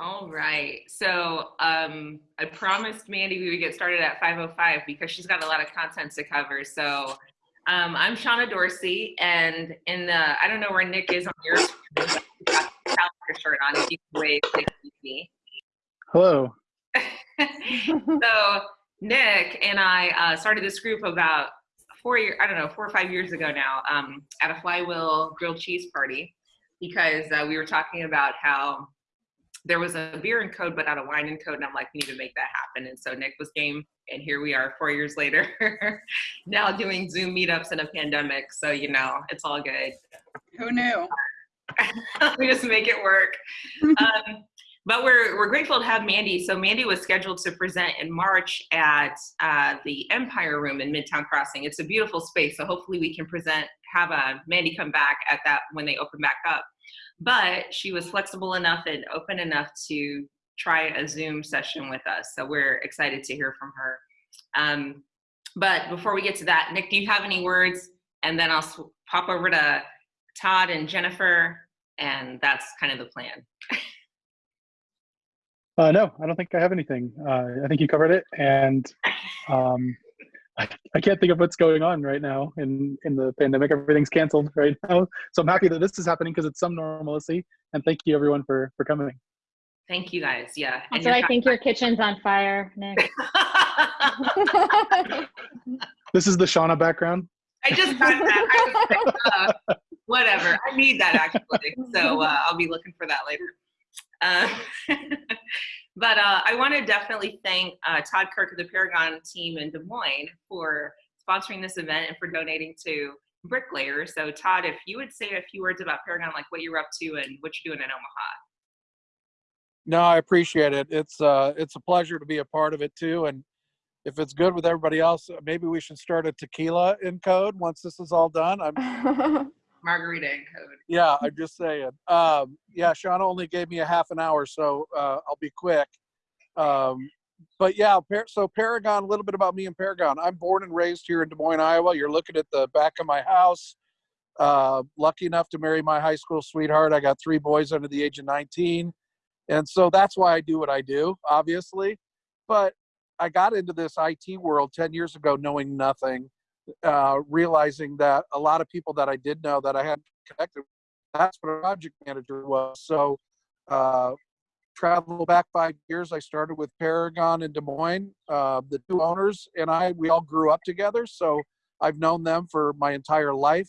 All right. So um, I promised Mandy we would get started at 5.05 because she's got a lot of content to cover. So um, I'm Shauna Dorsey, and in the, I don't know where Nick is on your shirt on, if you can wave, me. Hello. so Nick and I uh, started this group about four years, I don't know, four or five years ago now um, at a Flywheel grilled cheese party because uh, we were talking about how there was a beer in code, but not a wine in code. And I'm like, we need to make that happen. And so Nick was game. And here we are four years later, now doing Zoom meetups in a pandemic. So, you know, it's all good. Who knew? we just make it work. um, but we're, we're grateful to have Mandy. So Mandy was scheduled to present in March at uh, the Empire Room in Midtown Crossing. It's a beautiful space. So hopefully we can present, have a uh, Mandy come back at that when they open back up. But she was flexible enough and open enough to try a Zoom session with us. So we're excited to hear from her. Um, but before we get to that, Nick, do you have any words? And then I'll pop over to Todd and Jennifer, and that's kind of the plan. uh, no, I don't think I have anything. Uh, I think you covered it, and um, I, I can't think of what's going on right now in in the pandemic. Everything's canceled right now, so I'm happy that this is happening because it's some normalcy. And thank you everyone for for coming. Thank you guys. Yeah. So I think your kitchen's on fire, Nick. this is the Shauna background. I just got that. I was like, uh, whatever. I need that actually. So uh, I'll be looking for that later. Uh, but uh, I want to definitely thank uh, Todd Kirk of the Paragon team in Des Moines for sponsoring this event and for donating to Bricklayer. So Todd, if you would say a few words about Paragon, like what you're up to and what you're doing in Omaha. No, I appreciate it. It's uh, it's a pleasure to be a part of it too. And if it's good with everybody else, maybe we should start a tequila in code once this is all done. I'm margarita in code. Yeah, I'm just saying. Um, yeah, Sean only gave me a half an hour, so uh, I'll be quick. Um, but yeah, so Paragon, a little bit about me and Paragon. I'm born and raised here in Des Moines, Iowa. You're looking at the back of my house. Uh, lucky enough to marry my high school sweetheart. I got three boys under the age of 19. And so that's why I do what I do, obviously. But I got into this IT world 10 years ago knowing nothing uh, realizing that a lot of people that I did know that I had connected, that's what a project manager was. So, uh, travel back five years, I started with Paragon in Des Moines. Uh, the two owners and I, we all grew up together. So I've known them for my entire life.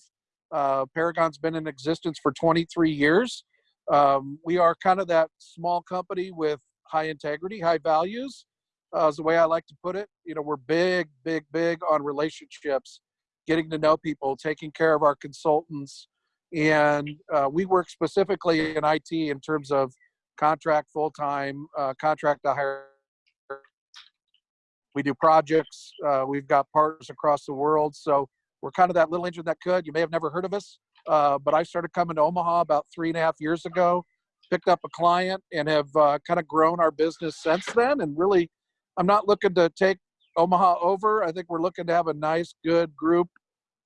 Uh, Paragon's been in existence for 23 years. Um, we are kind of that small company with high integrity, high values uh, is the way I like to put it. You know, we're big, big, big on relationships, getting to know people, taking care of our consultants. And uh, we work specifically in IT in terms of contract full time, uh, contract to hire. We do projects. Uh, we've got partners across the world. So we're kind of that little engine that could. You may have never heard of us, uh, but I started coming to Omaha about three and a half years ago picked up a client and have uh, kind of grown our business since then and really I'm not looking to take Omaha over. I think we're looking to have a nice, good group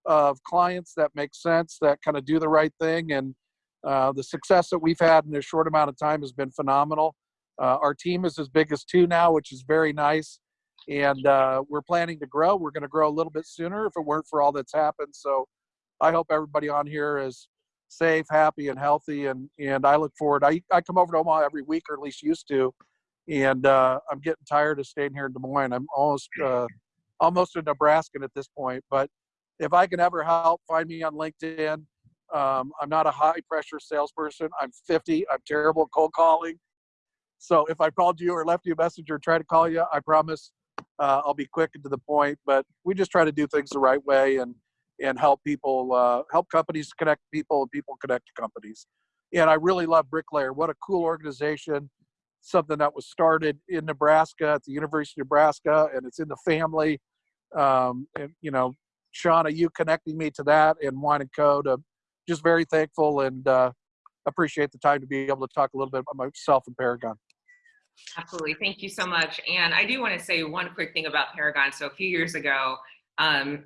of clients that make sense, that kind of do the right thing. And uh, the success that we've had in a short amount of time has been phenomenal. Uh, our team is as big as two now, which is very nice. And uh, we're planning to grow. We're going to grow a little bit sooner if it weren't for all that's happened. So I hope everybody on here is safe, happy, and healthy. And, and I look forward. I, I come over to Omaha every week, or at least used to and uh, I'm getting tired of staying here in Des Moines. I'm almost uh, almost a Nebraskan at this point. But if I can ever help, find me on LinkedIn. Um, I'm not a high pressure salesperson. I'm 50. I'm terrible at cold calling. So if I called you or left you a message or tried to call you, I promise uh, I'll be quick and to the point. But we just try to do things the right way and and help people, uh, help companies connect people and people connect to companies. And I really love Bricklayer. What a cool organization something that was started in Nebraska at the University of Nebraska, and it's in the family. Um, and you know, Shauna, you connecting me to that and Wine and Code. I'm just very thankful and uh, appreciate the time to be able to talk a little bit about myself and Paragon. Absolutely, thank you so much. And I do want to say one quick thing about Paragon. So a few years ago, um,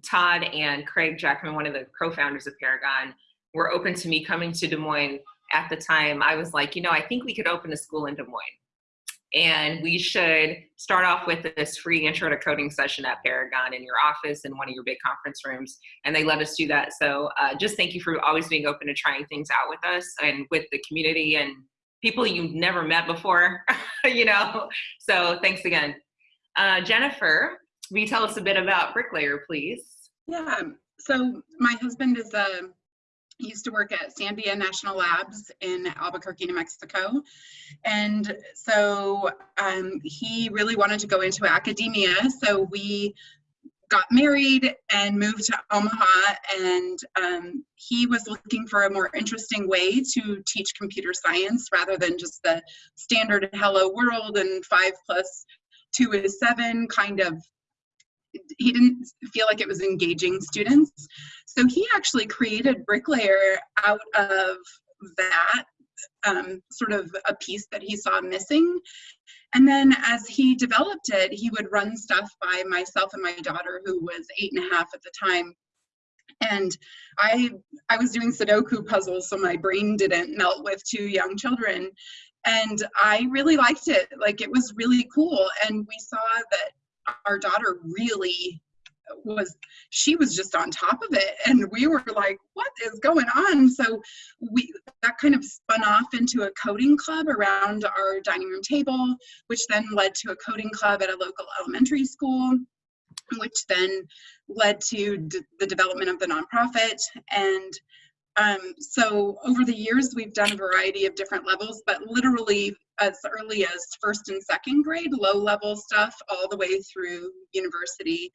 Todd and Craig Jackman, one of the co-founders of Paragon, were open to me coming to Des Moines at the time, I was like, you know, I think we could open a school in Des Moines. And we should start off with this free intro to coding session at Paragon in your office in one of your big conference rooms. And they let us do that. So uh, just thank you for always being open to trying things out with us and with the community and people you've never met before, you know. So thanks again. Uh, Jennifer, will you tell us a bit about Bricklayer, please? Yeah, so my husband is a he used to work at Sandia National Labs in Albuquerque, New Mexico. And so um, he really wanted to go into academia. So we got married and moved to Omaha. And um, he was looking for a more interesting way to teach computer science rather than just the standard hello world and five plus two is seven kind of he didn't feel like it was engaging students. So he actually created Bricklayer out of that um, sort of a piece that he saw missing. And then as he developed it, he would run stuff by myself and my daughter, who was eight and a half at the time. And I, I was doing Sudoku puzzles, so my brain didn't melt with two young children. And I really liked it. Like it was really cool. And we saw that our daughter really was she was just on top of it. And we were like what is going on? So we that kind of spun off into a coding club around our dining room table which then led to a coding club at a local elementary school which then led to the development of the nonprofit. And um, so over the years, we've done a variety of different levels, but literally as early as first and second grade, low level stuff, all the way through university.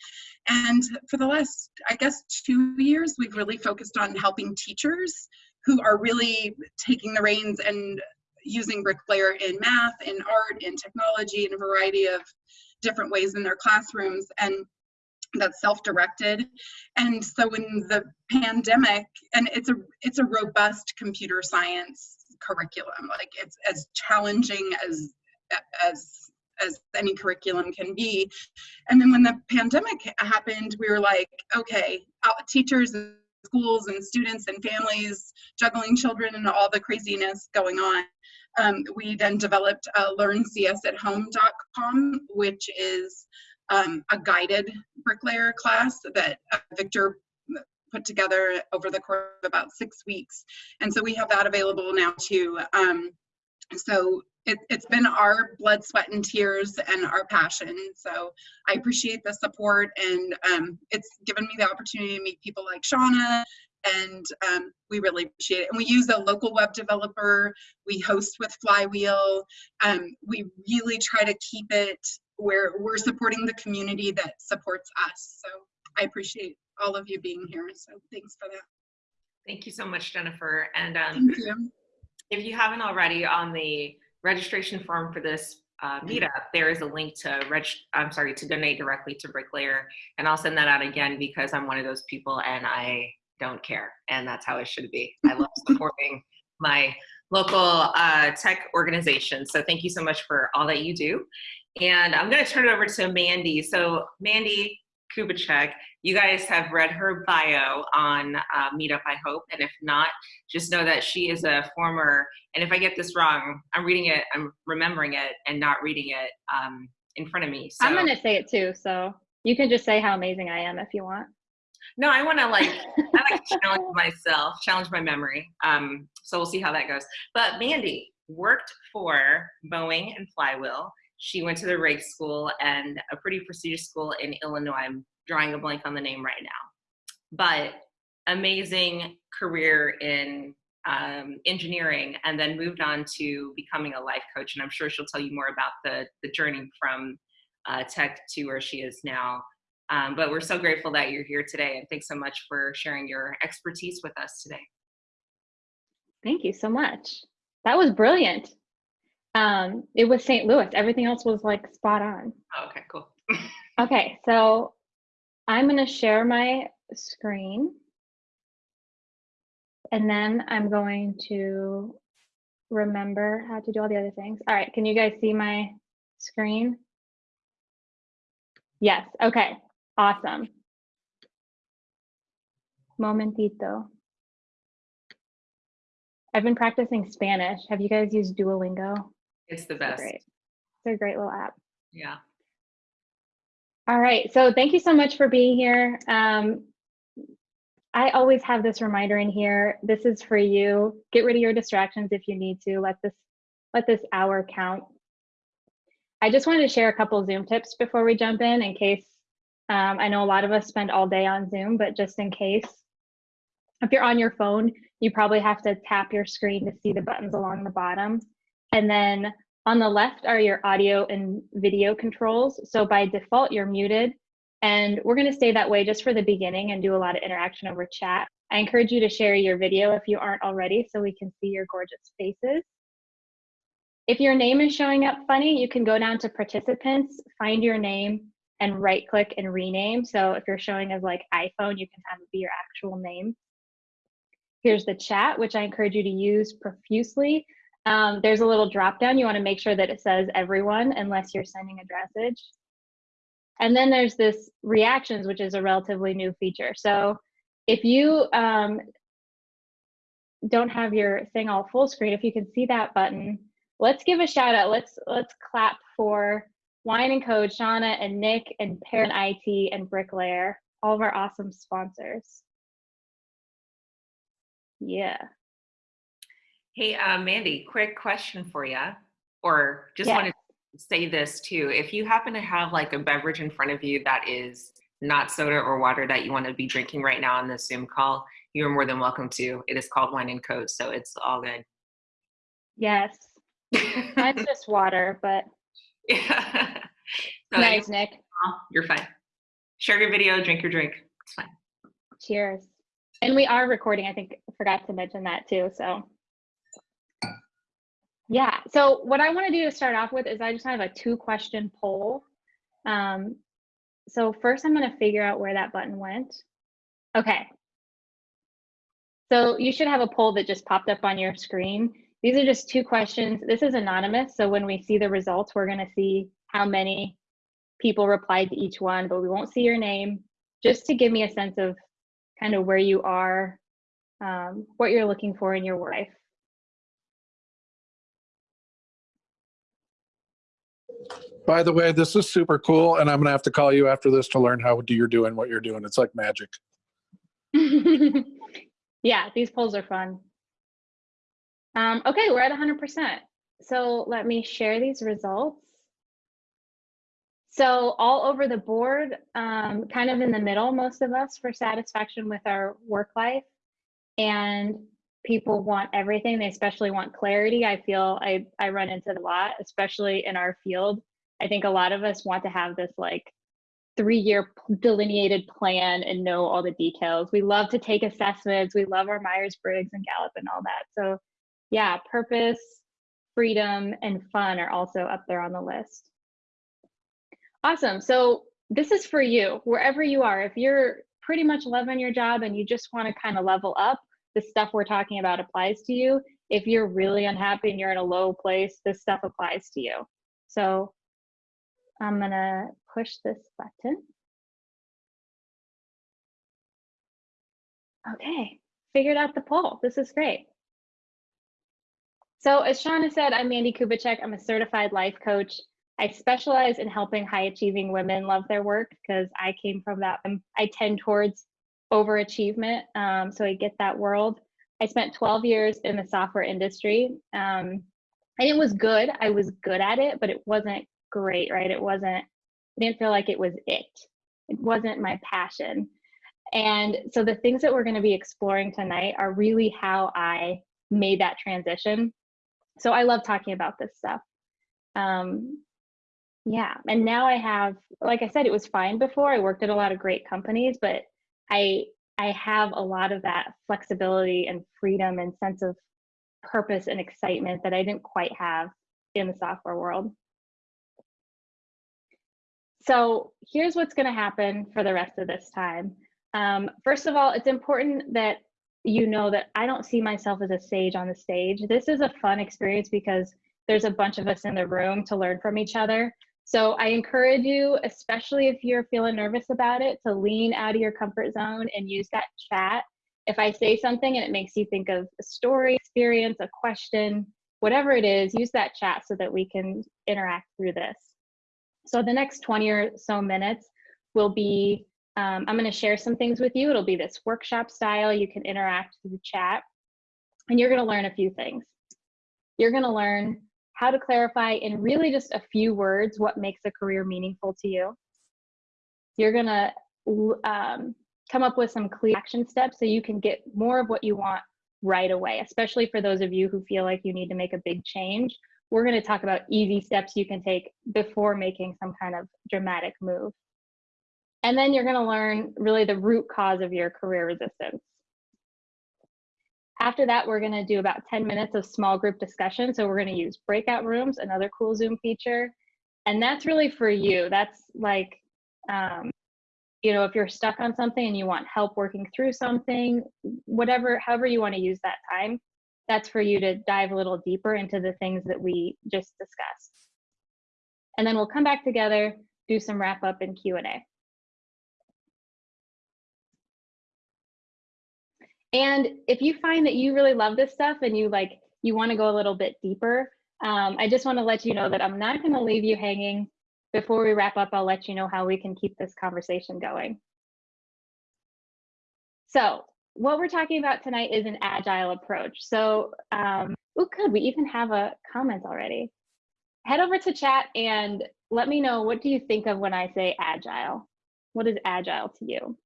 And for the last, I guess, two years, we've really focused on helping teachers who are really taking the reins and using Bricklayer in math, in art, in technology, in a variety of different ways in their classrooms. And that's self-directed and so in the pandemic and it's a it's a robust computer science curriculum. Like it's as challenging as as as any curriculum can be. And then when the pandemic happened we were like okay teachers and schools and students and families juggling children and all the craziness going on. Um, we then developed uh, learncsathome.com which is um, a guided bricklayer class that uh, Victor put together over the course of about six weeks. And so we have that available now too. Um, so it, has been our blood, sweat, and tears and our passion. So I appreciate the support and um, it's given me the opportunity to meet people like Shauna and um, we really appreciate it. And we use a local web developer. We host with Flywheel. Um, we really try to keep it where we're supporting the community that supports us. So I appreciate all of you being here. So thanks for that. Thank you so much, Jennifer. And um, you. if you haven't already on the registration form for this uh, meetup, there is a link to reg I'm sorry, to donate directly to Bricklayer. And I'll send that out again because I'm one of those people and I don't care. And that's how it should be. I love supporting my local uh, tech organization. So thank you so much for all that you do. And I'm going to turn it over to Mandy. So Mandy Kubicek, you guys have read her bio on uh, Meetup, I hope. And if not, just know that she is a former, and if I get this wrong, I'm reading it, I'm remembering it and not reading it um, in front of me. So. I'm going to say it too. So you can just say how amazing I am if you want. No, I want to like, I like to challenge myself, challenge my memory. Um, so we'll see how that goes. But Mandy worked for Boeing and Flywheel she went to the Rig School and a pretty prestigious school in Illinois. I'm drawing a blank on the name right now. But amazing career in um, engineering and then moved on to becoming a life coach. And I'm sure she'll tell you more about the, the journey from uh, tech to where she is now. Um, but we're so grateful that you're here today. And thanks so much for sharing your expertise with us today. Thank you so much. That was brilliant. Um, it was St. Louis. Everything else was like spot on. Oh, okay, cool. okay, so I'm going to share my screen. And then I'm going to remember how to do all the other things. All right, can you guys see my screen? Yes, okay, awesome. Momentito. I've been practicing Spanish. Have you guys used Duolingo? It's the best. great. It's a great little app. Yeah. All right. So thank you so much for being here. Um, I always have this reminder in here. This is for you. Get rid of your distractions if you need to. Let this let this hour count. I just wanted to share a couple Zoom tips before we jump in, in case um, I know a lot of us spend all day on Zoom, but just in case, if you're on your phone, you probably have to tap your screen to see the buttons along the bottom. And then on the left are your audio and video controls. So by default, you're muted. And we're going to stay that way just for the beginning and do a lot of interaction over chat. I encourage you to share your video if you aren't already so we can see your gorgeous faces. If your name is showing up funny, you can go down to participants, find your name, and right click and rename. So if you're showing as like iPhone, you can have it be your actual name. Here's the chat, which I encourage you to use profusely. Um, there's a little drop down. You want to make sure that it says everyone unless you're sending a message. And then there's this reactions, which is a relatively new feature. So if you um, don't have your thing all full screen, if you can see that button, let's give a shout out. Let's let's clap for Wine and Code, Shauna and Nick and Parent IT and Bricklayer, all of our awesome sponsors. Yeah. Hey, uh, Mandy, quick question for you, or just Yeah. wanted to say this too. If you happen to have like a beverage in front of you that is not soda or water that you want to be drinking right now on this Zoom call, you're more than welcome to. It is called Wine and Code, so it's all good. Yes. Mine's just water, but yeah. So nice, Nick. you're fine. Share your video, drink your drink. It's fine. Cheers. And we are recording. I think I forgot to mention that too. So, yeah. So, what I want to do to start off with is I just have a two question poll. Um, so, first, I'm going to figure out where that button went. Okay. So, you should have a poll that just popped up on your screen. These are just two questions. This is anonymous. So, when we see the results, we're going to see how many people replied to each one, but we won't see your name just to give me a sense of kind of where you are, um, what you're looking for in your life. By the way, this is super cool, and I'm gonna have to call you after this to learn how you're doing what you're doing. It's like magic. yeah, these polls are fun. Um, okay, we're at 100%. So let me share these results. So all over the board, um, kind of in the middle, most of us for satisfaction with our work life. And people want everything. They especially want clarity. I feel I, I run into a lot, especially in our field. I think a lot of us want to have this like three year delineated plan and know all the details. We love to take assessments. We love our Myers Briggs and Gallup and all that. So, yeah, purpose, freedom, and fun are also up there on the list. Awesome. So, this is for you, wherever you are. If you're pretty much loving your job and you just want to kind of level up, the stuff we're talking about applies to you. If you're really unhappy and you're in a low place, this stuff applies to you. So, I'm gonna push this button. Okay, figured out the poll. This is great. So as Shauna said, I'm Mandy Kubicek. I'm a certified life coach. I specialize in helping high achieving women love their work because I came from that. I tend towards overachievement, um, so I get that world. I spent 12 years in the software industry, um, and it was good. I was good at it, but it wasn't great, right? It wasn't, I didn't feel like it was it. It wasn't my passion. And so the things that we're going to be exploring tonight are really how I made that transition. So I love talking about this stuff. Um, yeah, and now I have, like I said, it was fine before. I worked at a lot of great companies, but I I have a lot of that flexibility and freedom and sense of purpose and excitement that I didn't quite have in the software world. So here's what's going to happen for the rest of this time. Um, first of all, it's important that you know that I don't see myself as a sage on the stage. This is a fun experience because there's a bunch of us in the room to learn from each other. So I encourage you, especially if you're feeling nervous about it, to lean out of your comfort zone and use that chat If I say something and it makes you think of a story, experience, a question, whatever it is, use that chat so that we can interact through this. So the next 20 or so minutes will be, um, I'm gonna share some things with you. It'll be this workshop style. You can interact through the chat and you're gonna learn a few things. You're gonna learn how to clarify in really just a few words what makes a career meaningful to you. You're gonna um, come up with some clear action steps so you can get more of what you want right away, especially for those of you who feel like you need to make a big change. We're going to talk about easy steps you can take before making some kind of dramatic move. And then you're going to learn really the root cause of your career resistance. After that, we're going to do about 10 minutes of small group discussion. So we're going to use breakout rooms, another cool Zoom feature. And that's really for you. That's like um, you know if you're stuck on something and you want help working through something whatever however you want to use that time that's for you to dive a little deeper into the things that we just discussed. And then we'll come back together do some wrap up and q&a and if you find that you really love this stuff and you like you want to go a little bit deeper um, i just want to let you know that i'm not going to leave you hanging. Before we wrap up, I'll let you know how we can keep this conversation going. So what we're talking about tonight is an agile approach. So, um, oh, good, we even have a comment already. Head over to chat and let me know what do you think of when I say agile? What is agile to you?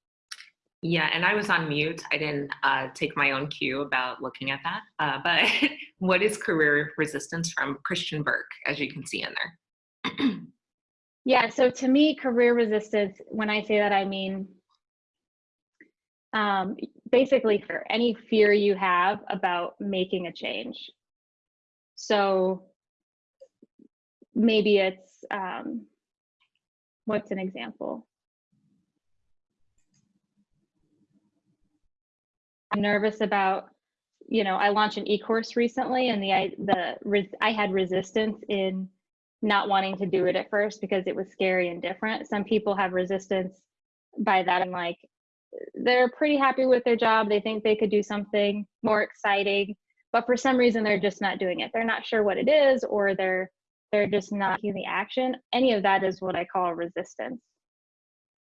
Yeah, and I was on mute. I didn't uh, take my own cue about looking at that. Uh, but what is career resistance from Christian Burke, as you can see in there? Yeah, so to me, career resistance, when I say that, I mean um, basically for any fear you have about making a change. So maybe it's, um, what's an example? I'm nervous about, you know, I launched an e-course recently and the, I, the, I had resistance in not wanting to do it at first because it was scary and different. Some people have resistance by that and like they're pretty happy with their job. They think they could do something more exciting, but for some reason they're just not doing it. They're not sure what it is or they're they're just not taking the action. Any of that is what I call resistance.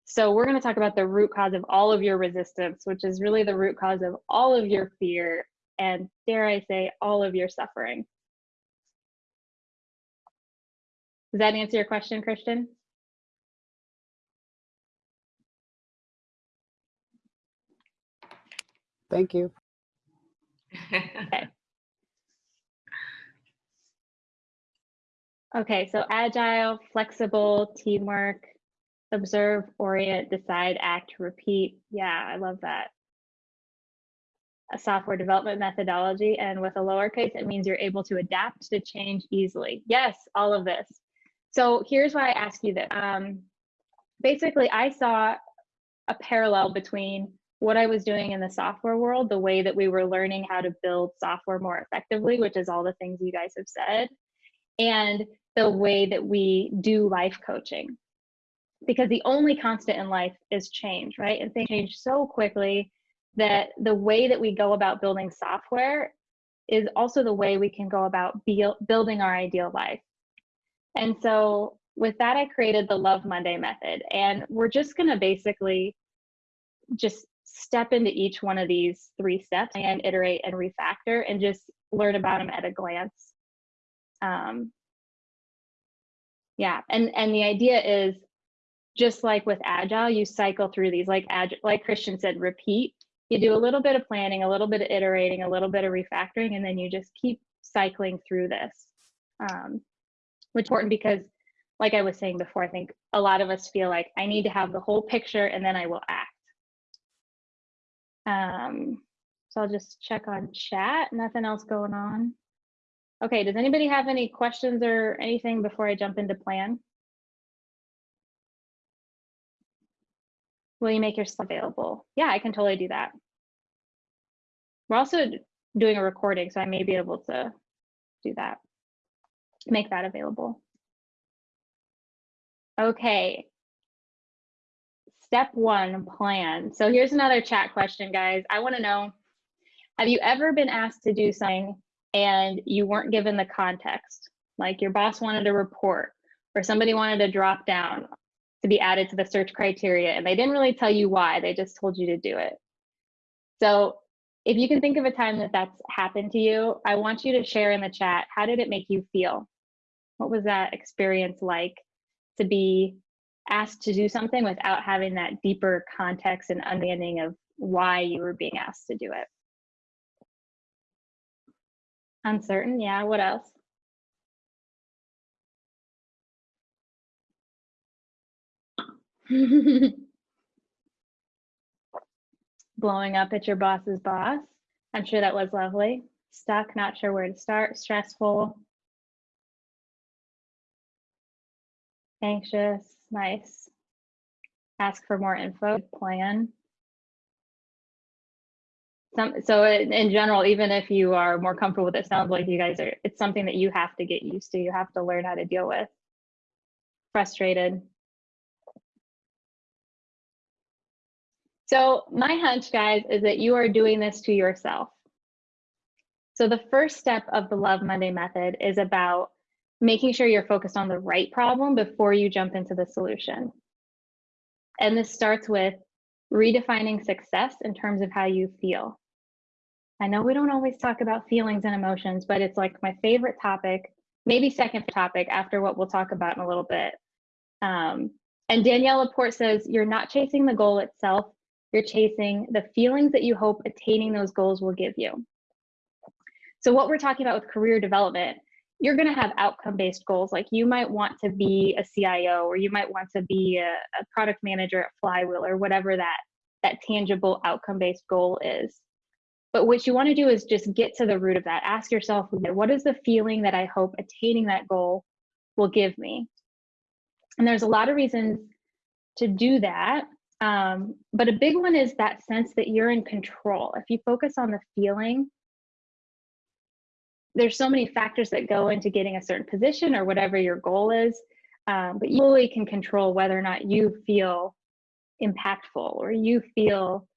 So we're going to talk about the root cause of all of your resistance, which is really the root cause of all of your fear and dare I say all of your suffering. Does that answer your question, Christian? Thank you. okay. Okay, so agile, flexible, teamwork, observe, orient, decide, act, repeat. Yeah, I love that. A software development methodology, and with a lowercase, it means you're able to adapt to change easily. Yes, all of this. So here's why I ask you this. Um, basically, I saw a parallel between what I was doing in the software world, the way that we were learning how to build software more effectively, which is all the things you guys have said, and the way that we do life coaching. Because the only constant in life is change, right? And things change so quickly that the way that we go about building software is also the way we can go about building our ideal life. And so with that, I created the Love Monday method. And we're just going to basically just step into each one of these three steps and iterate and refactor and just learn about them at a glance. Um, yeah, and, and the idea is just like with Agile, you cycle through these, like, Agile, like Christian said, repeat. You do a little bit of planning, a little bit of iterating, a little bit of refactoring, and then you just keep cycling through this. Um, which is important because like I was saying before, I think a lot of us feel like I need to have the whole picture and then I will act. Um, so I'll just check on chat, nothing else going on. Okay, does anybody have any questions or anything before I jump into plan? Will you make yourself available? Yeah, I can totally do that. We're also doing a recording, so I may be able to do that make that available. Okay. Step one plan. So here's another chat question, guys. I want to know Have you ever been asked to do something and you weren't given the context? Like your boss wanted a report or somebody wanted to drop down to be added to the search criteria and they didn't really tell you why, they just told you to do it. So if you can think of a time that that's happened to you, I want you to share in the chat how did it make you feel? What was that experience like to be asked to do something without having that deeper context and understanding of why you were being asked to do it? Uncertain, yeah, what else? Blowing up at your boss's boss. I'm sure that was lovely. Stuck, not sure where to start, stressful, anxious, nice. Ask for more info, plan. Some, so in, in general, even if you are more comfortable with it, sounds like you guys are, it's something that you have to get used to. You have to learn how to deal with. Frustrated. So my hunch, guys, is that you are doing this to yourself. So the first step of the Love Monday method is about making sure you're focused on the right problem before you jump into the solution. And this starts with redefining success in terms of how you feel. I know we don't always talk about feelings and emotions, but it's like my favorite topic, maybe second topic after what we'll talk about in a little bit. Um, and Danielle LaPorte says, You're not chasing the goal itself, you're chasing the feelings that you hope attaining those goals will give you. So, what we're talking about with career development, you're going to have outcome based goals. Like you might want to be a CIO or you might want to be a, a product manager at Flywheel or whatever that, that tangible outcome based goal is. But what you want to do is just get to the root of that. Ask yourself, what is the feeling that I hope attaining that goal will give me? And there's a lot of reasons to do that. Um, but a big one is that sense that you're in control. If you focus on the feeling, there's so many factors that go into getting a certain position or whatever your goal is, um, but you really can control whether or not you feel impactful or you feel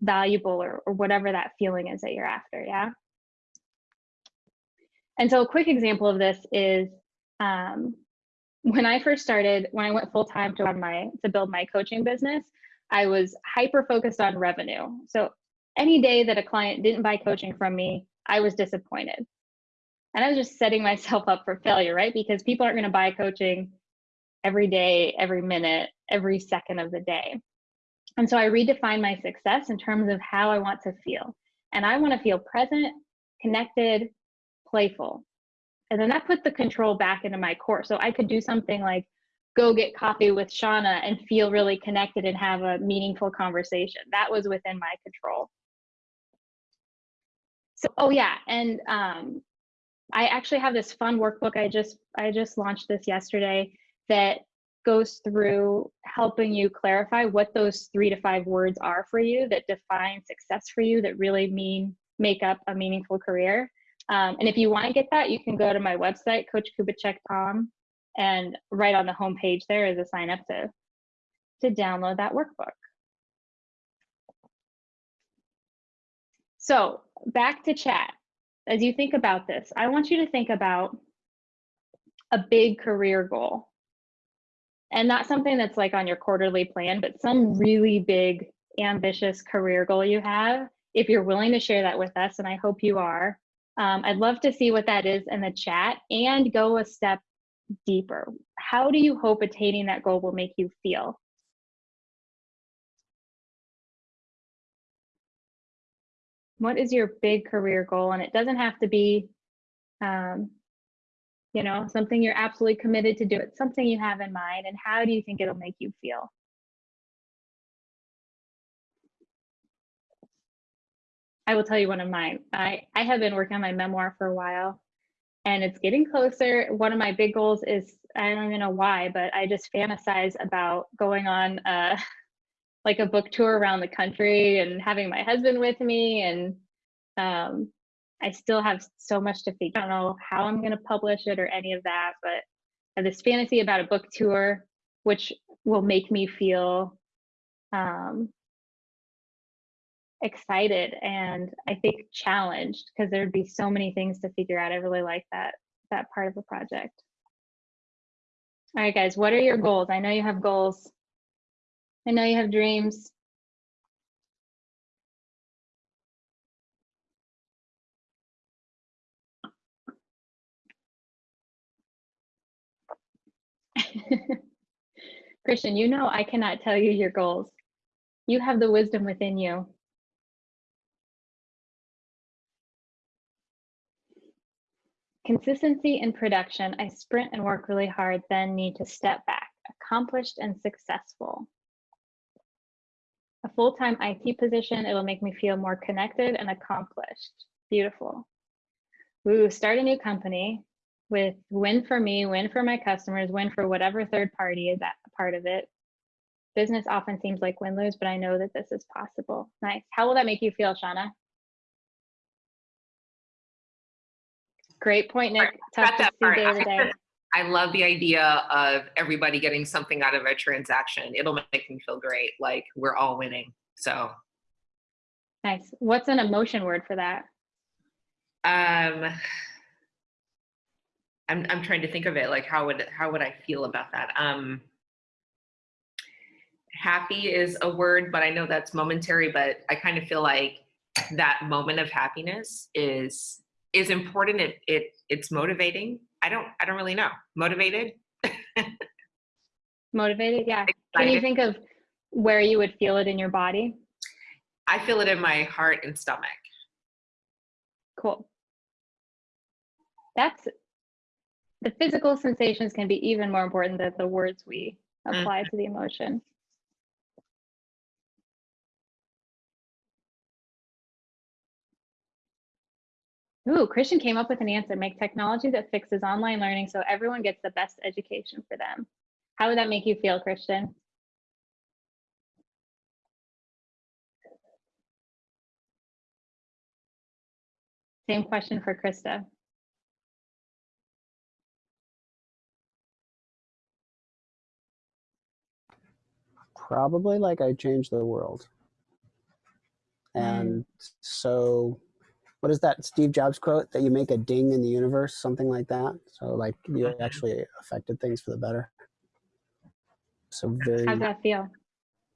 valuable or, or whatever that feeling is that you're after. Yeah. And so a quick example of this is um, when I first started, when I went full time to run my to build my coaching business, I was hyper focused on revenue. So any day that a client didn't buy coaching from me, I was disappointed. And I was just setting myself up for failure, right? Because people aren't going to buy coaching every day, every minute, every second of the day. And so I redefined my success in terms of how I want to feel. And I want to feel present, connected, playful. And then that put the control back into my core. So I could do something like go get coffee with Shauna and feel really connected and have a meaningful conversation. That was within my control. So, oh yeah, and um, I actually have this fun workbook. I just I just launched this yesterday that goes through helping you clarify what those three to five words are for you that define success for you that really mean make up a meaningful career. Um, and if you want to get that, you can go to my website, coachkubicek.com, and right on the home page there is a sign up to to download that workbook. So back to chat. As you think about this, I want you to think about a big career goal. And not something that's like on your quarterly plan, but some really big, ambitious career goal you have. If you're willing to share that with us, and I hope you are, um, I'd love to see what that is in the chat and go a step deeper. How do you hope attaining that goal will make you feel? What is your big career goal? And it doesn't have to be um, you know something you're absolutely committed to do. It's something you have in mind and how do you think it'll make you feel? I will tell you one of mine i i have been working on my memoir for a while and it's getting closer. One of my big goals is i don't even know why but i just fantasize about going on uh like a book tour around the country and having my husband with me and um, I still have so much to figure. I don't know how I'm going to publish it or any of that, but I have this fantasy about a book tour, which will make me feel um, excited and I think challenged because there'd be so many things to figure out. I really like that that part of the project. All right, guys, what are your goals? I know you have goals. I know you have dreams. Christian, you know I cannot tell you your goals. You have the wisdom within you. Consistency in production. I sprint and work really hard, then need to step back. Accomplished and successful. A full-time IT position, it'll make me feel more connected and accomplished. Beautiful. Ooh, start a new company with win for me, win for my customers, win for whatever third party is that part of it. Business often seems like win-lose, but I know that this is possible. Nice. How will that make you feel, Shauna? Great point, Nick. Tough to see day to day. I love the idea of everybody getting something out of a transaction. It'll make me feel great. Like we're all winning. So, Nice. What's an emotion word for that? um, I'm I'm trying to think of it. Like how would how would I feel about that? Um, happy is a word, but I know that's momentary. But I kind of feel like that moment of happiness is is important. It it it's motivating. I don't I don't really know. Motivated. Motivated? Yeah. Can you think of where you would feel it in your body? I feel it in my heart and stomach. Cool. That's the physical sensations can be even more important than the words we apply mm-hmm. to the emotion. Ooh, Christian came up with an answer. Make technology that fixes online learning so everyone gets the best education for them. How would that make you feel, Christian? Same question for Krista. probably like I changed the world. And so, what is that Steve Jobs quote that you make a ding in the universe, something like that? So, like, you Mhm. actually affected things for the better. So, very How'd that feel?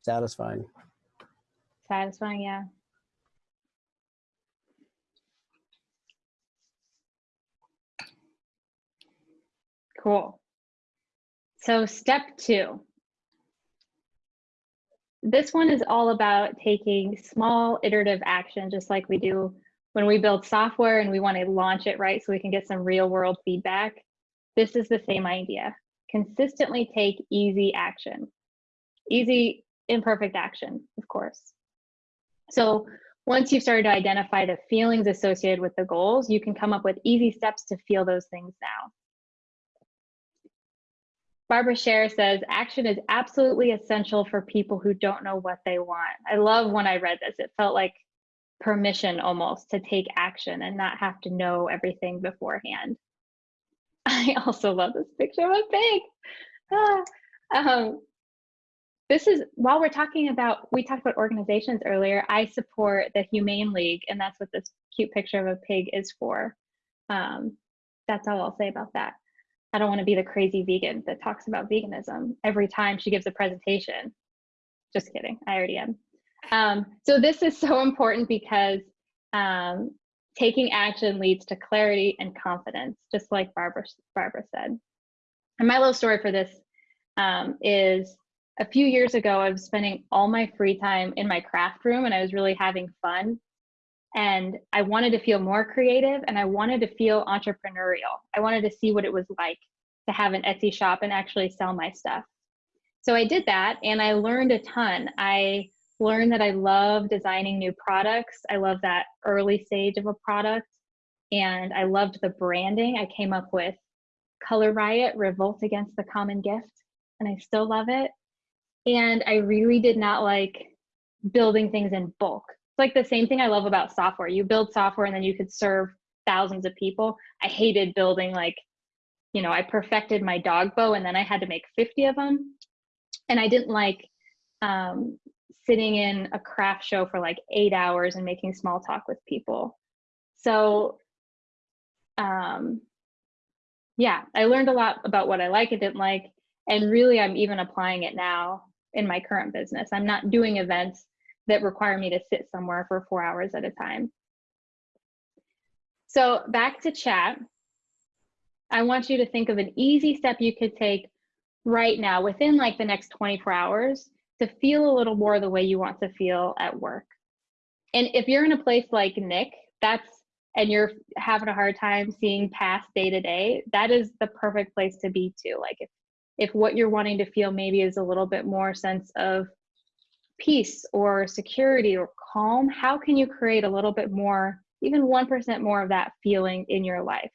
satisfying. Satisfying, yeah. Cool. So step two. This one is all about taking small iterative action, just like we do when we build software and we want to launch it right so we can get some real world feedback. This is the same idea. Consistently take easy action. Easy, imperfect action, of course. So once you've started to identify the feelings associated with the goals, you can come up with easy steps to feel those things now. Barbara Sher says, action is absolutely essential for people who don't know what they want. I love when I read this. It felt like permission almost to take action and not have to know everything beforehand. I also love this picture of a pig. Ah, um, this is while we're talking about we talked about organizations earlier i support the humane league and that's what this cute picture of a pig is for um, that's all i'll say about that i don't want to be the crazy vegan that talks about veganism every time she gives a presentation just kidding i already am um, so this is so important because um, taking action leads to clarity and confidence just like barbara barbara said and my little story for this um, is a few years ago, I was spending all my free time in my craft room and I was really having fun. And I wanted to feel more creative and I wanted to feel entrepreneurial. I wanted to see what it was like to have an Etsy shop and actually sell my stuff. So I did that and I learned a ton. I learned that I love designing new products. I love that early stage of a product. And I loved the branding. I came up with Color Riot, Revolt Against the Common Gift, and I still love it and I really did not like building things in bulk. It's like the same thing I love about software. You build software and then you could serve thousands of people. I hated building like, you know, I perfected my dog bow and then I had to make 50 of them. And I didn't like um, sitting in a craft show for like eight hours and making small talk with people. So, um, yeah, I learned a lot about what I like and didn't like. And really, I'm even applying it now in my current business. I'm not doing events that require me to sit somewhere for four hours at a time. So, back to chat. I want you to think of an easy step you could take right now within like the next 24 hours to feel a little more the way you want to feel at work. And if you're in a place like Nick, that's and you're having a hard time seeing past day to day, that is the perfect place to be too. Like if if what you're wanting to feel maybe is a little bit more sense of peace or security or calm, how can you create a little bit more, even 1% more of that feeling in your life?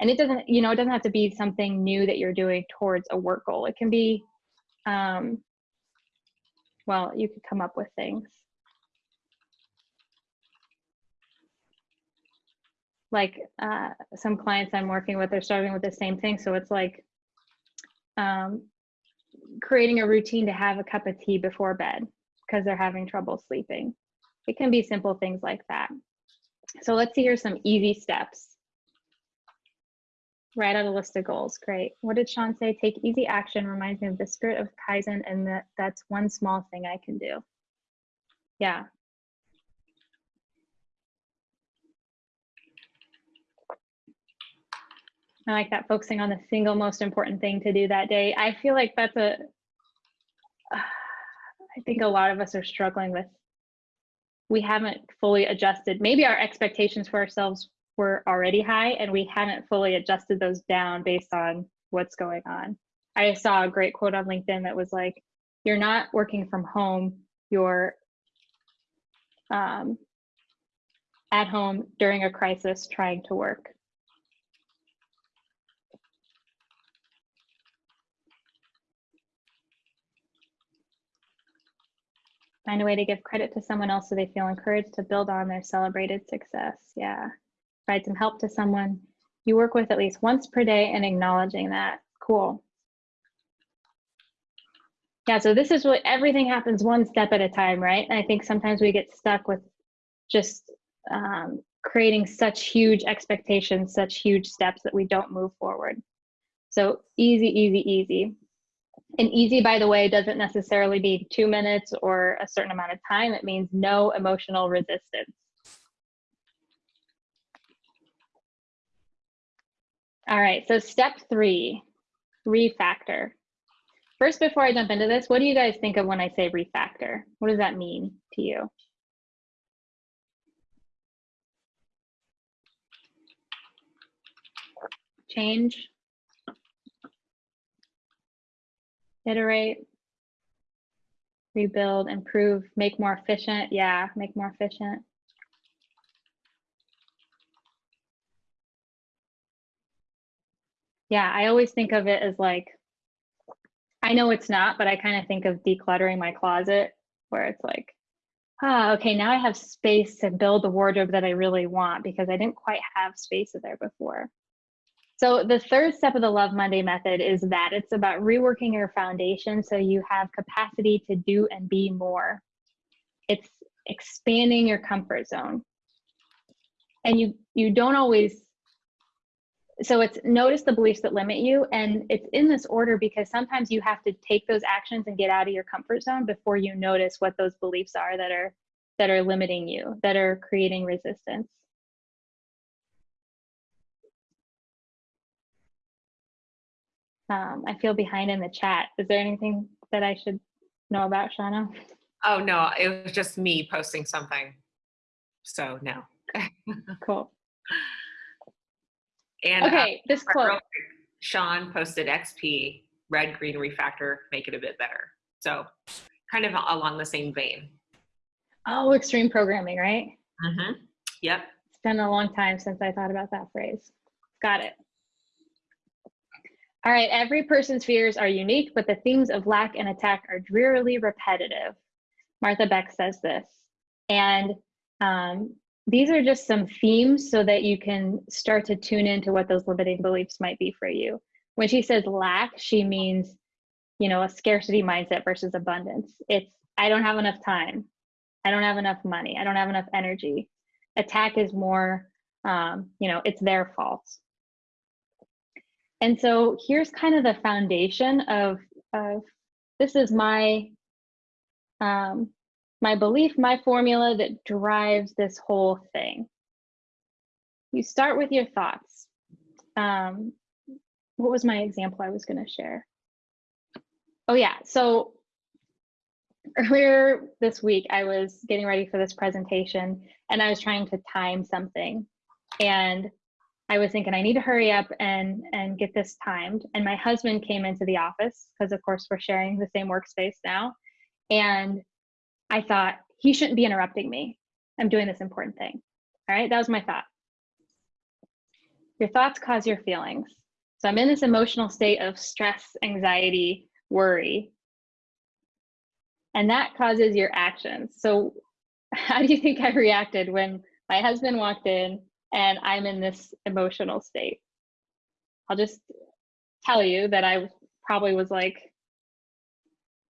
and it doesn't you know it doesn't have to be something new that you're doing towards a work goal it can be um well you could come up with things. Like uh some clients i'm working with are starting with the same thing. So it's like um creating a routine to have a cup of tea before bed because they're having trouble sleeping. It can be simple things like that. So let's see here some easy steps Write out a list of goals. Great. What did Sean say? Take easy action reminds me of the spirit of Kaizen and that that's one small thing I can do. Yeah. I like that focusing on the single most important thing to do that day. I feel like that's a, I think a lot of us are struggling with, we haven't fully adjusted. Maybe our expectations for ourselves were already high and we hadn't fully adjusted those down based on what's going on. I saw a great quote on LinkedIn that was like, you're not working from home, you're um, at home during a crisis trying to work. Find a way to give credit to someone else so they feel encouraged to build on their celebrated success. Yeah provide some help to someone you work with at least once per day and acknowledging that. Cool. Yeah, so this is what everything happens one step at a time, right? And I think sometimes we get stuck with just um, creating such huge expectations, such huge steps that we don't move forward. So easy, easy, easy. And easy, by the way, doesn't necessarily mean two minutes or a certain amount of time. It means no emotional resistance. All right, so step three, refactor. First, before I jump into this, what do you guys think of when I say refactor? What does that mean to you? Change, iterate, rebuild, improve, make more efficient. Yeah, make more efficient. Yeah, I always think of it as like, I know it's not, but I kind of think of decluttering my closet where it's like, ah, okay, now I have space to build the wardrobe that I really want because I didn't quite have space there before. So the third step of the Love Monday method is that it's about reworking your foundation so you have capacity to do and be more. It's expanding your comfort zone. And you you don't always so it's notice the beliefs that limit you and it's in this order because sometimes you have to take those actions and get out of your comfort zone before you notice what those beliefs are that are that are limiting you that are creating resistance. Um, i feel behind in the chat. Is there anything that i should know about shauna? Oh no it was just me posting something. So no. Cool and uh, okay, this quote. Sean posted XP, red, green refactor, make it a bit better. So kind of along the same vein. Oh, extreme programming, right? Mm-hmm. Yep. It's been a long time since I thought about that phrase. Got it. All right, every person's fears are unique, but the themes of lack and attack are drearily repetitive. Martha Beck says this. And um, these are just some themes so that you can start to tune into what those limiting beliefs might be for you. When she says lack, she means, you know, a scarcity mindset versus abundance. It's I don't have enough time. I don't have enough money. I don't have enough energy. Attack is more, um, you know, it's their fault. And so here's kind of the foundation of, of this is my um, my belief, my formula that drives this whole thing. You start with your thoughts. Um, what was my example I was going to share? Oh, yeah. So earlier this week, I was getting ready for this presentation and I was trying to time something. And I was thinking I need to hurry up and and get this timed. And my husband came into the office because of course we're sharing the same workspace now. And I thought he shouldn't be interrupting me. I'm doing this important thing. All right, that was my thought. Your thoughts cause your feelings. So I'm in this emotional state of stress, anxiety, worry. And that causes your actions. So how do you think I reacted when my husband walked in and I'm in this emotional state. I'll just tell you that I probably was like,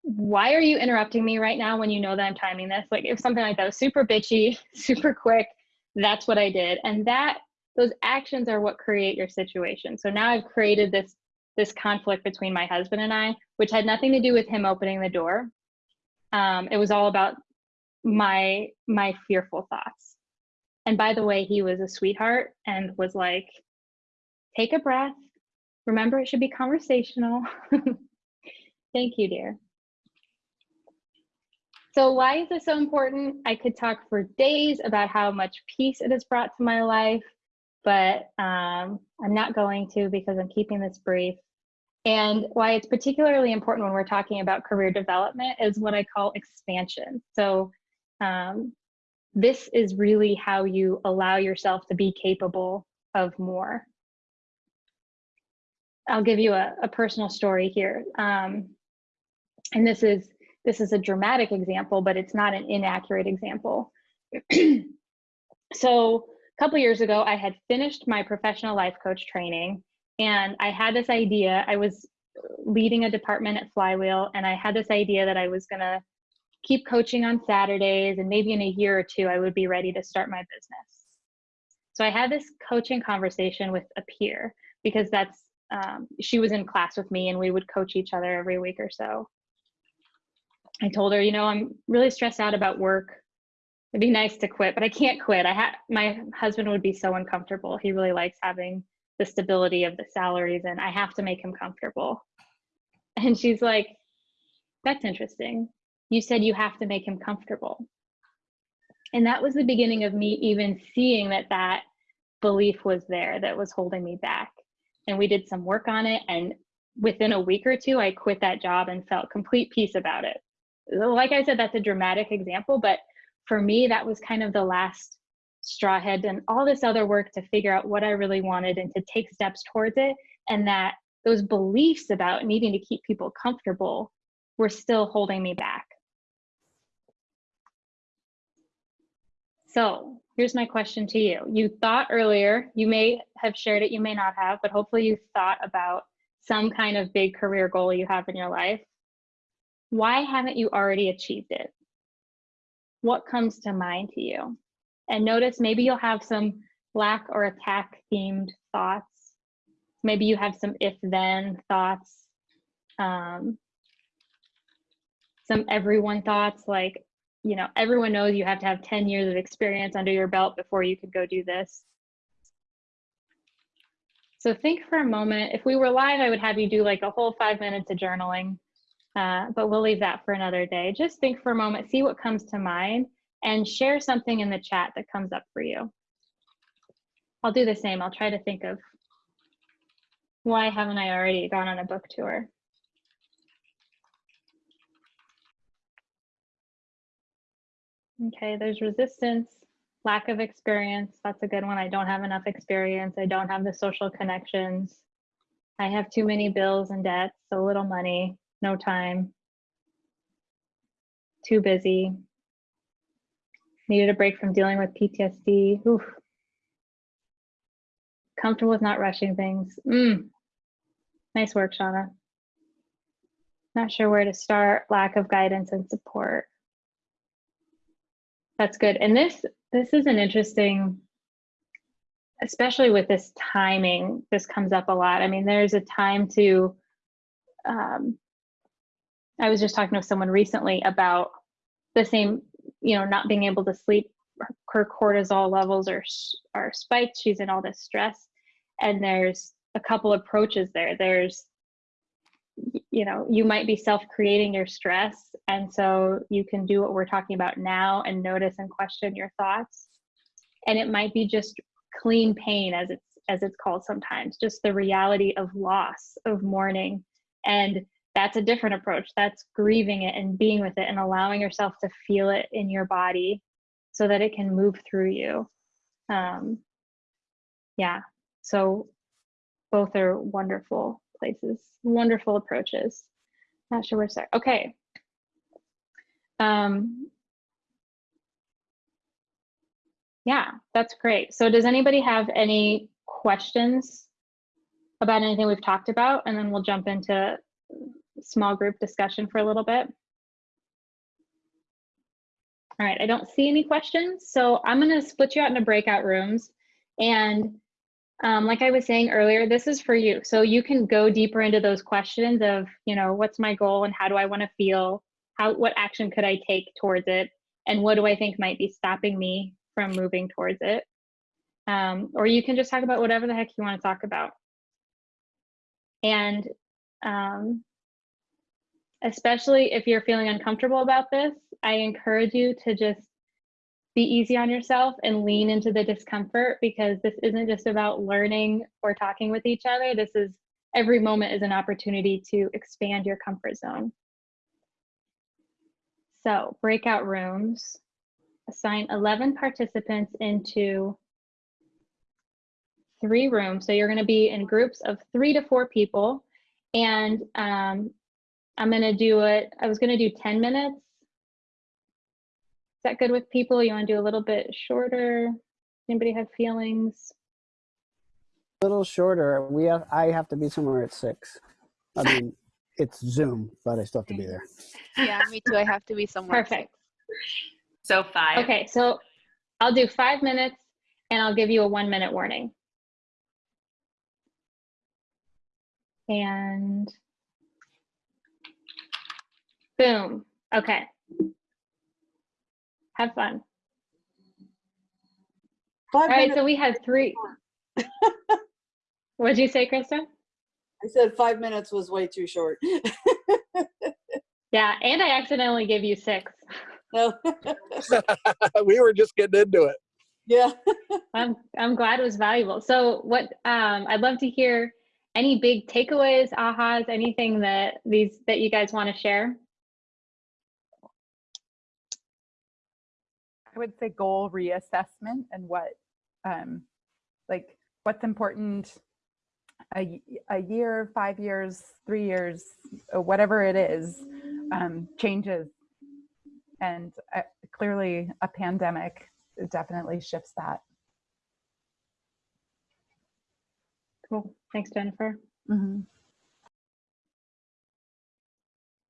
why are you interrupting me right now when you know that I'm timing this? Like if something like that was super bitchy, super quick, that's what I did. And that those actions are what create your situation. So now I've created this this conflict between my husband and I, which had nothing to do with him opening the door. Um, it was all about my my fearful thoughts. And by the way, he was a sweetheart and was like, take a breath. Remember, it should be conversational. Thank you, dear. So, why is this so important? I could talk for days about how much peace it has brought to my life, but um, I'm not going to because I'm keeping this brief. And why it's particularly important when we're talking about career development is what I call expansion. So, um, this is really how you allow yourself to be capable of more. I'll give you a, a personal story here. Um, and this is this is a dramatic example, but it's not an inaccurate example. so a couple years ago, I had finished my professional life coach training and I had this idea. I was leading a department at Flywheel and I had this idea that I was gonna keep coaching on Saturdays, and maybe in a year or two, I would be ready to start my business. So I had this coaching conversation with a peer because that's um, she was in class with me and we would coach each other every week or so. I told her, you know, I'm really stressed out about work. It'd be nice to quit, but I can't quit. I had my husband would be so uncomfortable. He really likes having the stability of the salaries and I have to make him comfortable. And she's like, that's interesting you said you have to make him comfortable. And that was the beginning of me even seeing that that belief was there that was holding me back. And we did some work on it. And within a week or two, I quit that job and felt complete peace about it. Like I said, that's a dramatic example, but for me, that was kind of the last straw head and all this other work to figure out what I really wanted and to take steps towards it. And that those beliefs about needing to keep people comfortable were still holding me back. So here's my question to you. You thought earlier, you may have shared it, you may not have, but hopefully you thought about some kind of big career goal you have in your life. Why haven't you already achieved it? What comes to mind to you? And notice maybe you'll have some lack or attack themed thoughts. Maybe you have some if then thoughts, um, some everyone thoughts like you know, everyone knows you have to have 10 years of experience under your belt before you could go do this. So think for a moment, if we were live, I would have you do like a whole five minutes of journaling, uh, but we'll leave that for another day. Just think for a moment, see what comes to mind and share something in the chat that comes up for you. I'll do the same. I'll try to think of why haven't I already gone on a book tour? Okay, there's resistance, lack of experience. That's a good one. I don't have enough experience. I don't have the social connections. I have too many bills and debts, so little money, no time. Too busy. Needed a break from dealing with PTSD. Oof. Comfortable with not rushing things. Mm. Nice work, Shauna. Not sure where to start. Lack of guidance and support. That's good. And this this is an interesting, especially with this timing. This comes up a lot. I mean, there's a time to. Um, I was just talking to someone recently about the same, you know, not being able to sleep. Her cortisol levels are are spiked. She's in all this stress, and there's a couple approaches there. There's you know you might be self-creating your stress and so you can do what we're talking about now and notice and question your thoughts and it might be just clean pain as it's as it's called sometimes just the reality of loss of mourning and that's a different approach that's grieving it and being with it and allowing yourself to feel it in your body so that it can move through you um yeah so both are wonderful places. Wonderful approaches. Not sure where to start. Okay. Um, yeah, that's great. So does anybody have any questions about anything we've talked about? And then we'll jump into small group discussion for a little bit. All right, I don't see any questions. So I'm gonna split you out into breakout rooms and um, like I was saying earlier, this is for you. So you can go deeper into those questions of, you know, what's my goal and how do I want to feel? How, what action could I take towards it? And what do I think might be stopping me from moving towards it? Um, or you can just talk about whatever the heck you want to talk about. And um, especially if you're feeling uncomfortable about this, I encourage you to just be easy on yourself and lean into the discomfort because this isn't just about learning or talking with each other. This is every moment is an opportunity to expand your comfort zone. So breakout rooms, assign 11 participants into three rooms. So you're gonna be in groups of three to four people. And um, I'm gonna do it, I was gonna do 10 minutes is that good with people? You want to do a little bit shorter? Anybody have feelings? A little shorter. We have. I have to be somewhere at six. I mean, it's Zoom, but I still have to be there. Yeah, me too. I have to be somewhere. Perfect. So five. Okay, so I'll do five minutes and I'll give you a one minute warning. And boom. Okay. Have fun. Five All right, so we had three. What'd you say, Krista? I said five minutes was way too short. Yeah, and I accidentally gave you six. No, we were just getting into it. yeah. I'm I'm glad it was valuable. So what um I'd love to hear any big takeaways, ahas, anything that these that you guys want to share. I would say goal reassessment and what, um, like what's important a, a year, five years, three years, uh, whatever it is, um, changes. And uh, clearly a pandemic definitely shifts that. Cool. Thanks, Jennifer. Mm-hmm.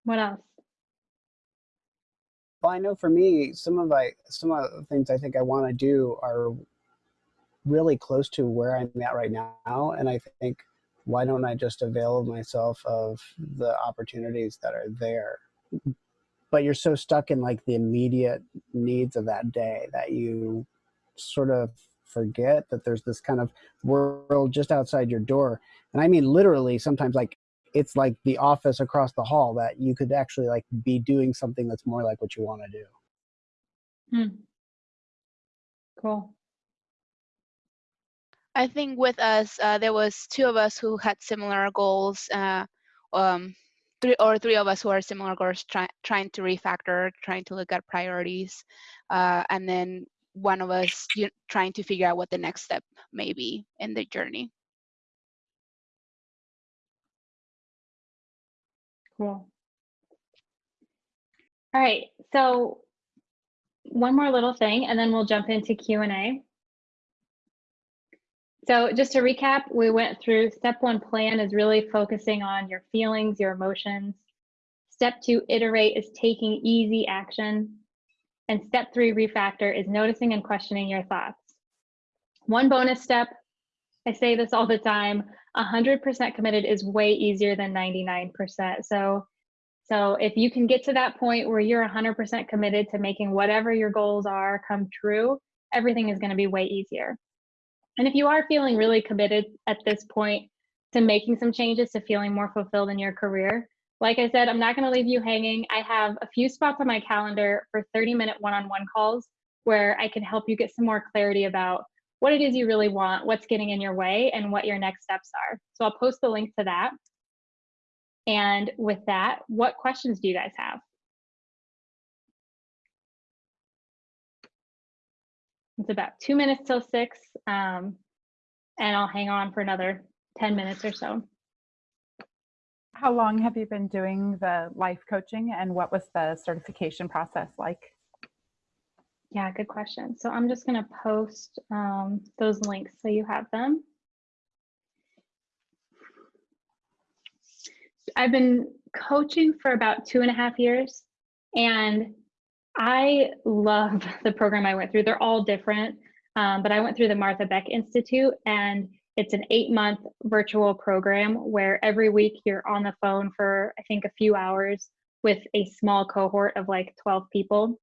What else? Well, I know for me, some of I some of the things I think I want to do are really close to where I'm at right now, and I think why don't I just avail myself of the opportunities that are there? But you're so stuck in like the immediate needs of that day that you sort of forget that there's this kind of world just outside your door. And I mean literally sometimes like it's like the office across the hall that you could actually like be doing something that's more like what you want to do. Hmm. Cool. I think with us, uh, there was two of us who had similar goals, uh, um, three or three of us who are similar goals, try, trying to refactor, trying to look at priorities, uh, and then one of us you, trying to figure out what the next step may be in the journey. Cool. All right, so one more little thing, and then we'll jump into Q&A. So just to recap, we went through step one plan is really focusing on your feelings, your emotions. Step two, iterate is taking easy action. And step three refactor is noticing and questioning your thoughts. One bonus step, I say this all the time, 100% committed is way easier than 99%. So, so if you can get to that point where you're 100% committed to making whatever your goals are come true, everything is going to be way easier. And if you are feeling really committed at this point to making some changes to feeling more fulfilled in your career, like I said, I'm not going to leave you hanging. I have a few spots on my calendar for 30 minute one on one calls where I can help you get some more clarity about what it is you really want, what's getting in your way, and what your next steps are. So I'll post the link to that. And with that, what questions do you guys have? It's about two minutes till six, um, and I'll hang on for another 10 minutes or so. How long have you been doing the life coaching and what was the certification process like? Yeah, good question. So I'm just going to post um, those links so you have them. I've been coaching for about two and a half years, and I love the program I went through. They're all different, um, but I went through the Martha Beck Institute, and it's an eight month virtual program where every week you're on the phone for, I think, a few hours with a small cohort of like 12 people.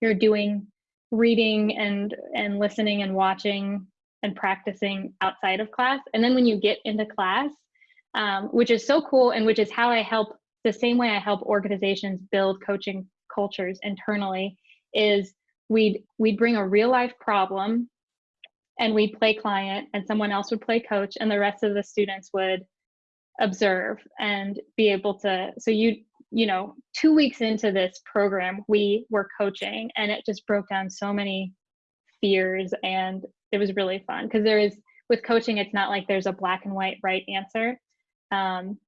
You're doing reading and and listening and watching and practicing outside of class. And then when you get into class um, which is so cool and which is how i help the same way i help organizations build coaching cultures internally is we'd we'd bring a real life problem and we'd play client and someone else would play coach and the rest of the students would observe and be able to so you you know, two weeks into this program, we were coaching and it just broke down so many fears and it was really fun because there is with coaching, it's not like there's a black and white right answer. Um,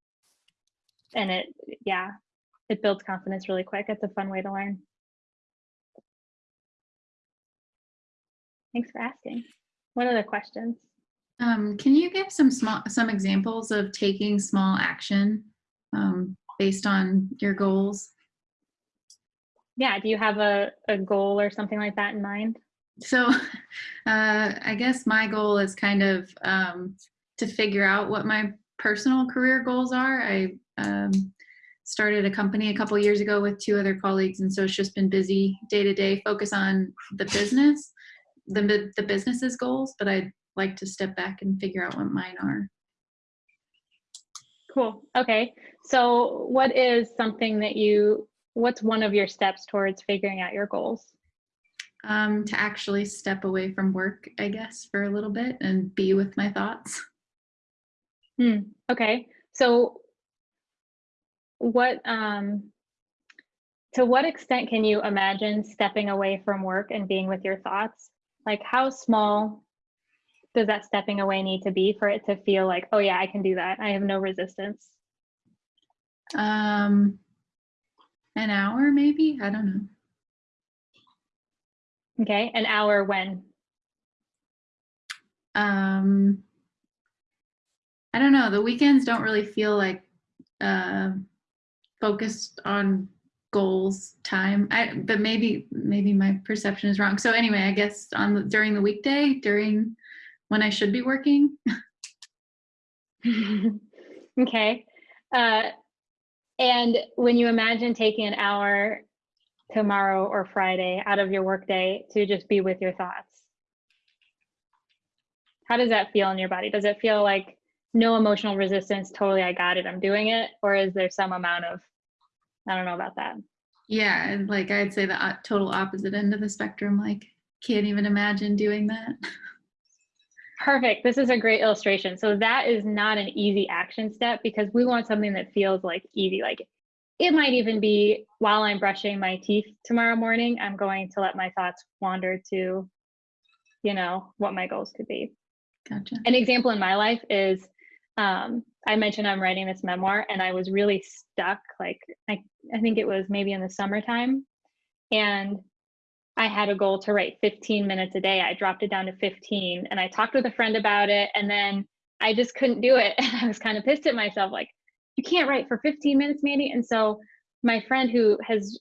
and it, yeah, it builds confidence really quick. It's a fun way to learn. Thanks for asking. What other questions? Um, can you give some small some examples of taking small action um, based on your goals? Yeah, do you have a, a goal or something like that in mind? So uh, I guess my goal is kind of um, to figure out what my personal career goals are. I um, started a company a couple years ago with two other colleagues, and so it's just been busy day to day, focus on the business, the, the business's goals, but I'd like to step back and figure out what mine are. Cool. Okay. So, what is something that you, what's one of your steps towards figuring out your goals? Um, to actually step away from work, I guess, for a little bit and be with my thoughts. Hmm. Okay. So, what, um, to what extent can you imagine stepping away from work and being with your thoughts? Like, how small does that stepping away need to be for it to feel like, oh yeah, I can do that. I have no resistance. Um, an hour maybe. I don't know. Okay, an hour when? Um, I don't know. The weekends don't really feel like uh, focused on goals time. I but maybe maybe my perception is wrong. So anyway, I guess on the, during the weekday during when I should be working. okay. Uh, and when you imagine taking an hour tomorrow or Friday out of your workday to just be with your thoughts, how does that feel in your body? Does it feel like no emotional resistance, totally, I got it, I'm doing it? Or is there some amount of, I don't know about that? Yeah, and like I'd say the total opposite end of the spectrum, like can't even imagine doing that. Perfect. This is a great illustration. So that is not an easy action step because we want something that feels like easy. Like it might even be while I'm brushing my teeth tomorrow morning, I'm going to let my thoughts wander to, you know, what my goals could be. Gotcha. An example in my life is um, I mentioned I'm writing this memoir and I was really stuck. Like I, I think it was maybe in the summertime. And I had a goal to write 15 minutes a day. I dropped it down to 15 and I talked with a friend about it and then I just couldn't do it. And I was kind of pissed at myself like, you can't write for 15 minutes, Mandy. And so my friend who has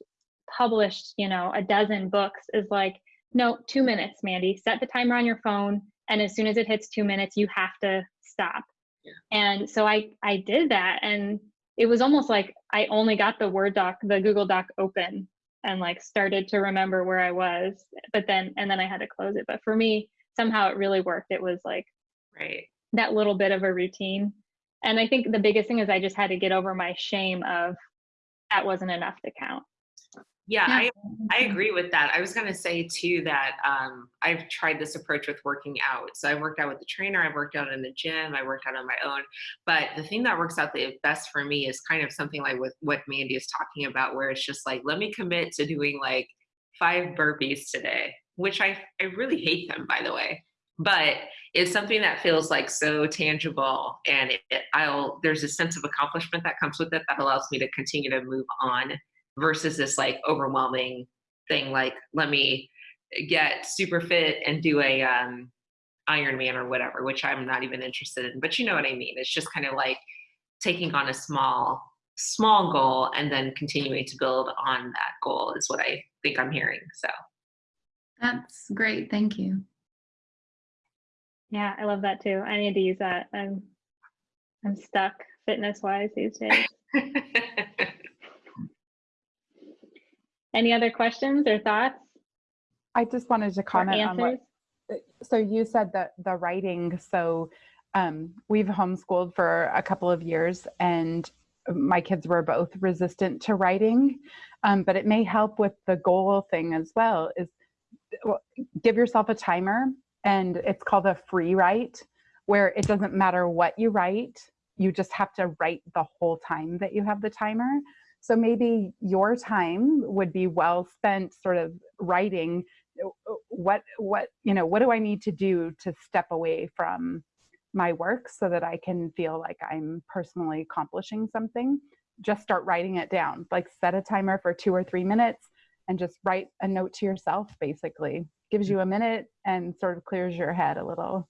published, you know, a dozen books is like, no, two minutes, Mandy. Set the timer on your phone, and as soon as it hits two minutes, you have to stop. Yeah. And so I I did that, and it was almost like I only got the Word doc, the Google Doc open, and like started to remember where I was, but then and then I had to close it. But for me, somehow it really worked. It was like Right. that little bit of a routine. And I think the biggest thing is I just had to get over my shame of that wasn't enough to count. Yeah, Yeah. I, I agree with that. I was going to say too that um, I've tried this approach with working out. So I worked out with the trainer, I worked out in the gym, I worked out on my own. But the thing that works out the best for me is kind of something like with what Mandy is talking about, where it's just like, let me commit to doing like five burpees today, which I, I really hate them, by the way. But it's something that feels like so tangible and it, it- I'll there's a sense of accomplishment that comes with it that allows me to continue to move on versus this like overwhelming thing like let me get super fit and do a um Ironman or whatever, which I'm not even interested in. But you know what I mean? It's just kind of like taking on a small small goal and then continuing to build on that goal is what I think I'm hearing. So That's great. Thank you. Yeah, I love that too. I need to use that. I'm I'm stuck fitness wise these days. Any other questions or thoughts? I just wanted to comment on what so you said that the writing so um, we've homeschooled for a couple of years and my kids were both resistant to writing. Um, but it may help with the goal thing as well is well, give yourself a timer and it's called a free write where it doesn't matter what you write you just have to write the whole time that you have the timer so maybe your time would be well spent sort of writing uh, what what you know what do i need to do to step away from my work so that i can feel like i'm personally accomplishing something? Just start writing it down. Like set a timer for two or three minutes and just write a note to yourself basically. Gives you a minute and sort of clears your head a little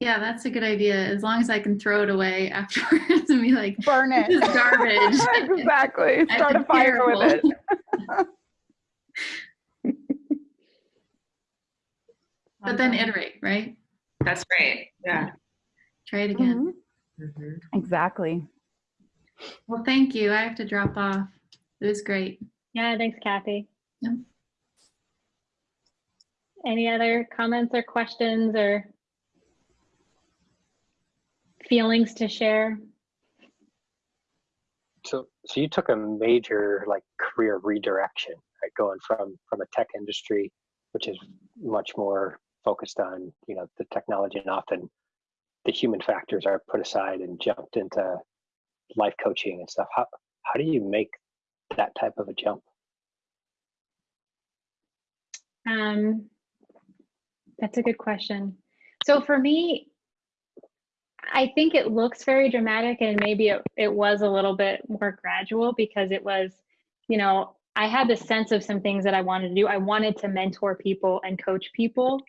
Yeah, that's a good idea. As long as I can throw it away afterwards and be like, burn it This is garbage. exactly start a been fire with it but then iterate, right? that's great. Yeah. Try it again. Mhm. Mhm. exactly Well, thank you. I have to drop off. It was great. Yeah, thanks, Kathy. Yep. Any other comments or questions or feelings to share? So, so you took a major like career redirection, right? Going from from a tech industry, which is much more focused on you know the technology, and often the human factors are put aside, and jumped into life coaching and stuff. How how do you make that type of a jump? Um, that's a good question. So for me, I think it looks very dramatic and maybe it, it was a little bit more gradual because it was, you know, I had this sense of some things that I wanted to do. I wanted to mentor people and coach people.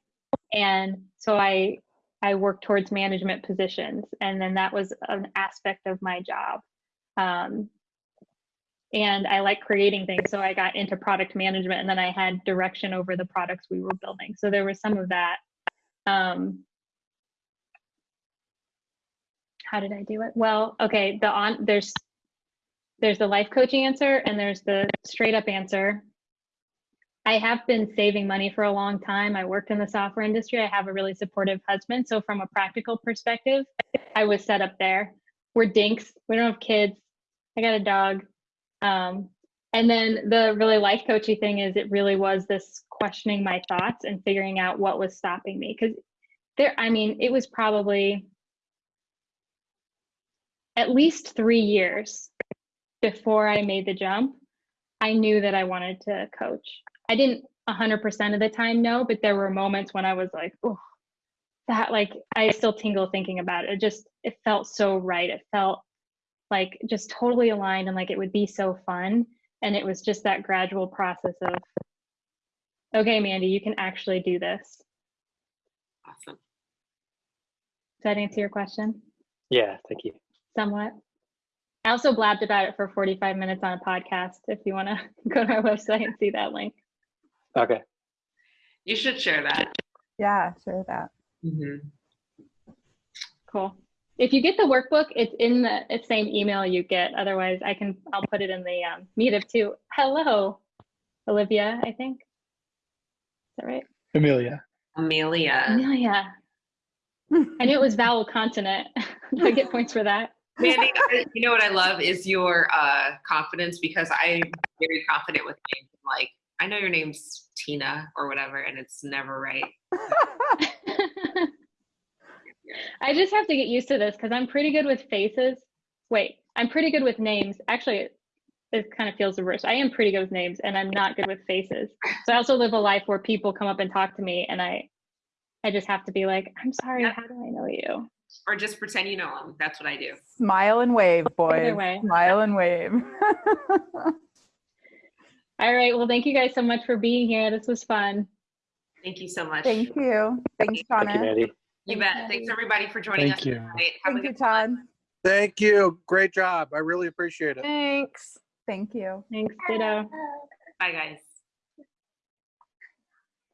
And so I I worked towards management positions and then that was an aspect of my job. Um, and I like creating things. So I got into product management and then I had direction over the products we were building. So there was some of that. Um, how did I do it? Well, okay, the on there's there's the life coaching answer and there's the straight up answer. I have been saving money for a long time. I worked in the software industry. I have a really supportive husband. So from a practical perspective, I was set up there. We're dinks. We don't have kids. I got a dog. Um, and then the really life coachy thing is it really was this questioning my thoughts and figuring out what was stopping me. Because there, I mean, it was probably at least three years before I made the jump. I knew that I wanted to coach. I didn't 100% of the time know, but there were moments when I was like, oh, that like, I still tingle thinking about it. It just, it felt so right. It felt like just totally aligned and like it would be so fun. And it was just that gradual process of, okay, Mandy, you can actually do this. Awesome. Does that answer your question? Yeah, thank you. Somewhat. I also blabbed about it for 45 minutes on a podcast. If you want to go to our website and see that link. Okay. You should share that. Yeah, share that. Mhm. Cool. If you get the workbook, it's in the same email you get. Otherwise, I can I'll put it in the um, meetup too. Hello, Olivia. I think. Is that right? Amelia. Amelia. Amelia. I knew it was vowel consonant. Do I get points for that? Mandy, I- you know what I love is your uh, confidence because I'm very confident with names. Like, I know your name's Tina or whatever, and it's never right. I just have to get used to this because I'm pretty good with faces. Wait, I'm pretty good with names. Actually, it, it kind of feels reverse. I am pretty good with names, and I'm not good with faces. So I also live a life where people come up and talk to me, and I, I just have to be like, I'm sorry. How do I know you? Or just pretend you know them. That's what I do. Smile and wave, boys. way. Smile and wave. All right. Well, thank you guys so much for being here. This was fun. Thank you so much. Thank you. Thanks, Thank you, Shauna. Mandy. You bet. Mandy. Thanks everybody for joining Thank us you. tonight. Have a Thank you, good Todd. Thank you. Great job. I really appreciate it. Thanks. Thank you. Thanks. Ditto. Bye, guys.